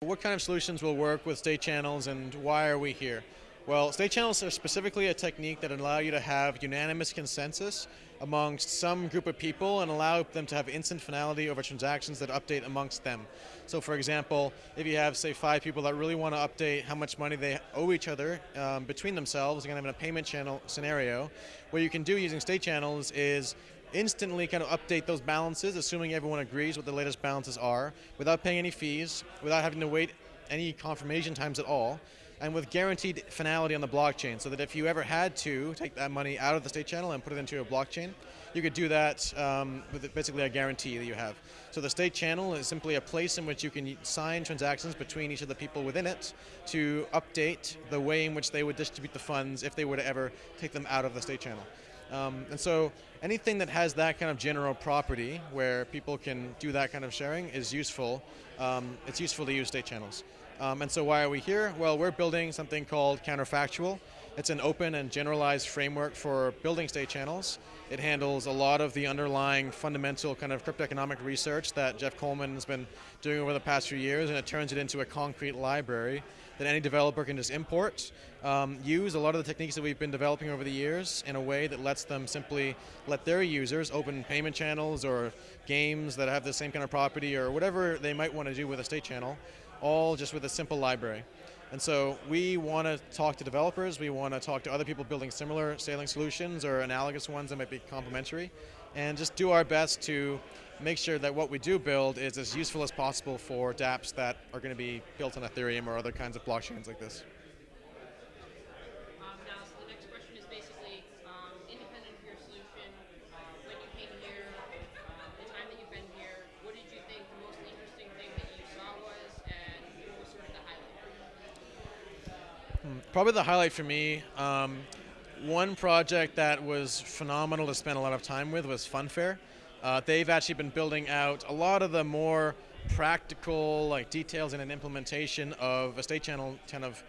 What kind of solutions will work with state channels and why are we here? Well, state channels are specifically a technique that allow you to have unanimous consensus amongst some group of people and allow them to have instant finality over transactions that update amongst them. So for example, if you have say five people that really want to update how much money they owe each other um, between themselves, kind of in a payment channel scenario, what you can do using state channels is instantly kind of update those balances, assuming everyone agrees what the latest balances are, without paying any fees, without having to wait any confirmation times at all, and with guaranteed finality on the blockchain, so that if you ever had to take that money out of the state channel and put it into a blockchain, you could do that um, with basically a guarantee that you have. So the state channel is simply a place in which you can sign transactions between each of the people within it to update the way in which they would distribute the funds if they were to ever take them out of the state channel. Um, and so anything that has that kind of general property where people can do that kind of sharing is useful. Um, it's useful to use state channels. Um, and so why are we here? Well, we're building something called Counterfactual. It's an open and generalized framework for building state channels. It handles a lot of the underlying fundamental kind of cryptoeconomic research that Jeff Coleman has been doing over the past few years, and it turns it into a concrete library that any developer can just import, um, use a lot of the techniques that we've been developing over the years in a way that lets them simply let their users open payment channels or games that have the same kind of property or whatever they might want to do with a state channel, all just with a simple library. And so we want to talk to developers, we want to talk to other people building similar scaling solutions or analogous ones that might be complementary, and just do our best to make sure that what we do build is as useful as possible for dApps that are going to be built on Ethereum or other kinds of blockchains like this. Probably the highlight for me, um, one project that was phenomenal to spend a lot of time with was Funfair. Uh, they've actually been building out a lot of the more practical like details in an implementation of a state channel kind of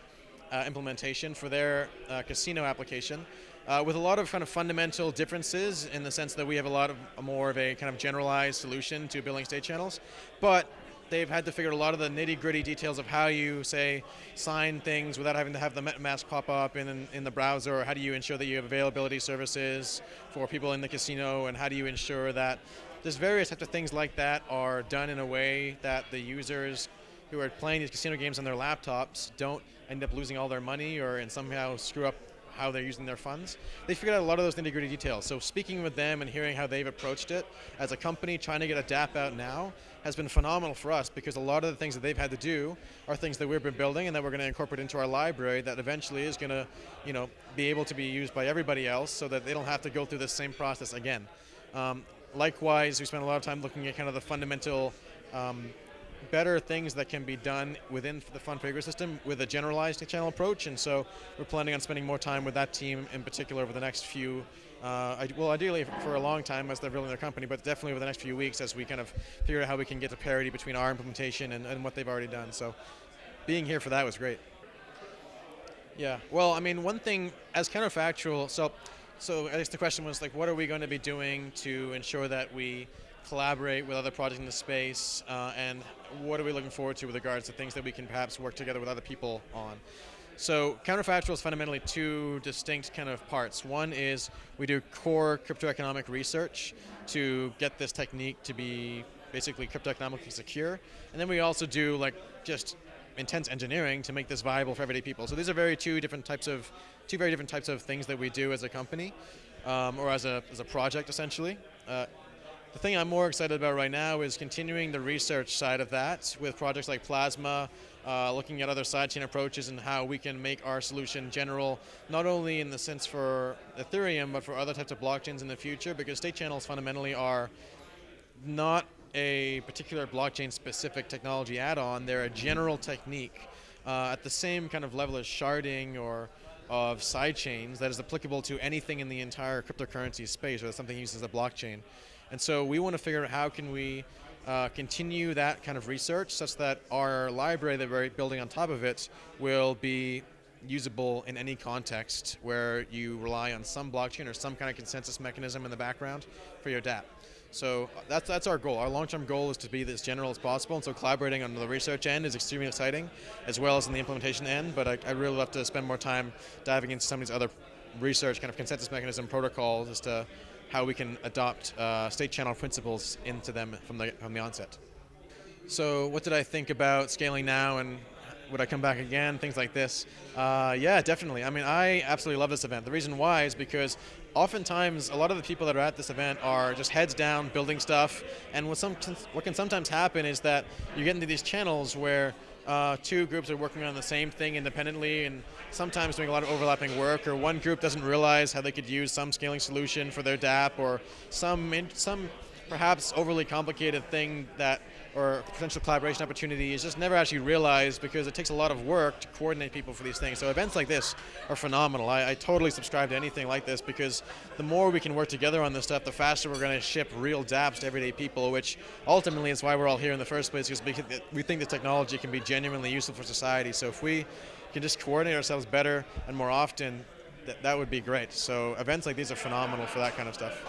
uh, implementation for their uh, casino application. Uh, with a lot of kind of fundamental differences in the sense that we have a lot of more of a kind of generalized solution to building state channels, but they've had to figure out a lot of the nitty gritty details of how you say sign things without having to have the MetaMask pop up in, in the browser, or how do you ensure that you have availability services for people in the casino, and how do you ensure that there's various types of things like that are done in a way that the users who are playing these casino games on their laptops don't end up losing all their money or and somehow screw up how they're using their funds. They figured out a lot of those nitty gritty details. So speaking with them and hearing how they've approached it as a company trying to get a dApp out now has been phenomenal for us because a lot of the things that they've had to do are things that we've been building and that we're going to incorporate into our library that eventually is going to you know, be able to be used by everybody else so that they don't have to go through the same process again. Um, likewise, we spent a lot of time looking at kind of the fundamental um, better things that can be done within the Funfair system with a generalized channel approach, and so we're planning on spending more time with that team in particular over the next few, uh, well ideally for a long time as they're building their company, but definitely over the next few weeks as we kind of figure out how we can get to parity between our implementation and, and what they've already done. So being here for that was great. Yeah, well, I mean, one thing as counterfactual, so so I guess the question was like, what are we going to be doing to ensure that we collaborate with other projects in the space, uh, and what are we looking forward to with regards to things that we can perhaps work together with other people on. So counterfactual is fundamentally two distinct kind of parts. One is we do core cryptoeconomic research to get this technique to be basically cryptoeconomically secure, and then we also do like just intense engineering to make this viable for everyday people. So these are very two different types of two very different types of things that we do as a company um, or as a as a project essentially. Uh, the thing I'm more excited about right now is continuing the research side of that with projects like Plasma, uh, looking at other sidechain approaches and how we can make our solution general, not only in the sense for Ethereum, but for other types of blockchains in the future, because state channels fundamentally are not a particular blockchain specific technology add-on, they're a general technique. Uh, at the same kind of level as sharding or of sidechains that is applicable to anything in the entire cryptocurrency space or something used as a blockchain. And so we want to figure out how can we uh, continue that kind of research such that our library that we're building on top of it will be usable in any context where you rely on some blockchain or some kind of consensus mechanism in the background for your dApp. So that's that's our goal. Our long-term goal is to be as general as possible, and so collaborating on the research end is extremely exciting, as well as in the implementation end. But I, I really love to spend more time diving into some of these other research kind of consensus mechanism protocols as to how we can adopt uh, state channel principles into them from the from the onset. So what did I think about scaling now and would I come back again? Things like this. Uh, yeah, definitely. I mean, I absolutely love this event. The reason why is because oftentimes a lot of the people that are at this event are just heads down building stuff, and what, some, what can sometimes happen is that you get into these channels where uh, two groups are working on the same thing independently and sometimes doing a lot of overlapping work or one group doesn't realize how they could use some scaling solution for their dApp or some, some perhaps overly complicated thing that or potential collaboration opportunity is just never actually realized because it takes a lot of work to coordinate people for these things. So events like this are phenomenal. I, I totally subscribe to anything like this because the more we can work together on this stuff, the faster we're going to ship real dApps to everyday people, which ultimately is why we're all here in the first place because we think the technology can be genuinely useful for society. So if we can just coordinate ourselves better and more often, that, that would be great. So events like these are phenomenal for that kind of stuff.